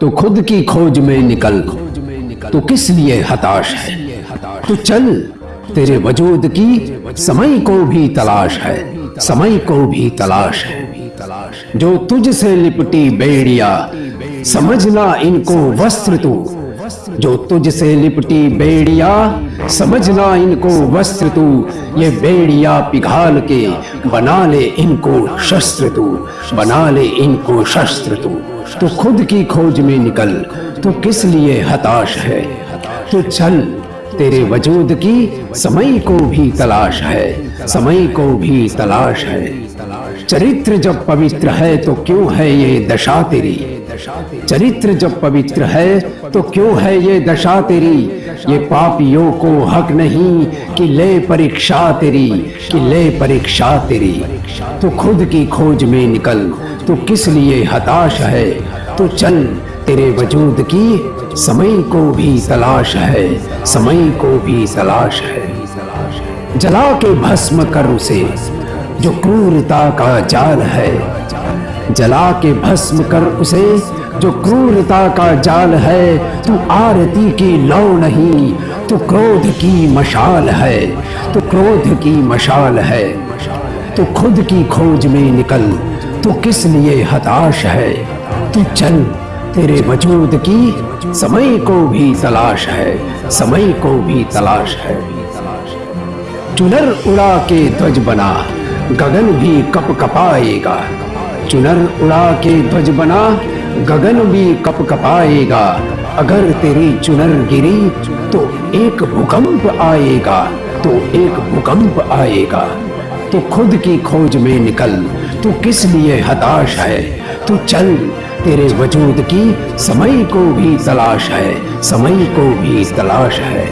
तो खुद की खोज में निकल। तो किस लिए हताश है? तो चल, तेरे वजूद की समय को भी तलाश है। समय को भी तलाश है। जो तुझसे लिपटी बेड़िया, समझना इनको वस्त्र तू। जो तुझसे लिपटी बेड़िया, समझना इनको वस्त्र तू, ये बेड़िया पिघाल के, बना ले इनको शस्त्र तू, बना ले इनको शस्त्र तू। तो खुद की खोज में निकल, तू किस लिए हताश है? तू चल, तेरे वजूद की समय को भी तलाश है, समय को भी तलाश है। चरित्र जब पवित्र है तो क्यों है ये दशा तेरी? चरित्र जब पवित्र है तो क्यों है ये दशा तेरी ये पापियों को हक नहीं कि ले परीक्षा तेरी, कि ले परीक्षा तेरी। तो खुद की खोज में निकल तो किस लिए हताश है? तो चल तेरे वजूद की, समय को भी तलाश है, समय को भी तलाश है। जला के भस्म कर उसे जो क्रूरता का जाल है जला के भस्म कर उसे, जो क्रूरता का जाल है, तू आरती की लौ नहीं, तू क्रोध की मशाल है, तू क्रोध की मशाल है, तू खुद की खोज में निकल, तू किस लिए हताश है, तू चल, तेरे वजूद की, समय को भी तलाश है, समय को भी तलाश है। चुनर उड़ा के ध्वज बना, गगन भी कप कपाएगा चुनर उड़ा के ध्वज बना, गगन भी कप कपाएगा अगर तेरी चुनर गिरी तो एक भूकंप आएगा तो एक भूकंप आएगा। तो खुद की खोज में निकल, तू किस लिए हताश है? तू चल, तेरे वजूद की, समय को भी तलाश है, समय को भी तलाश है।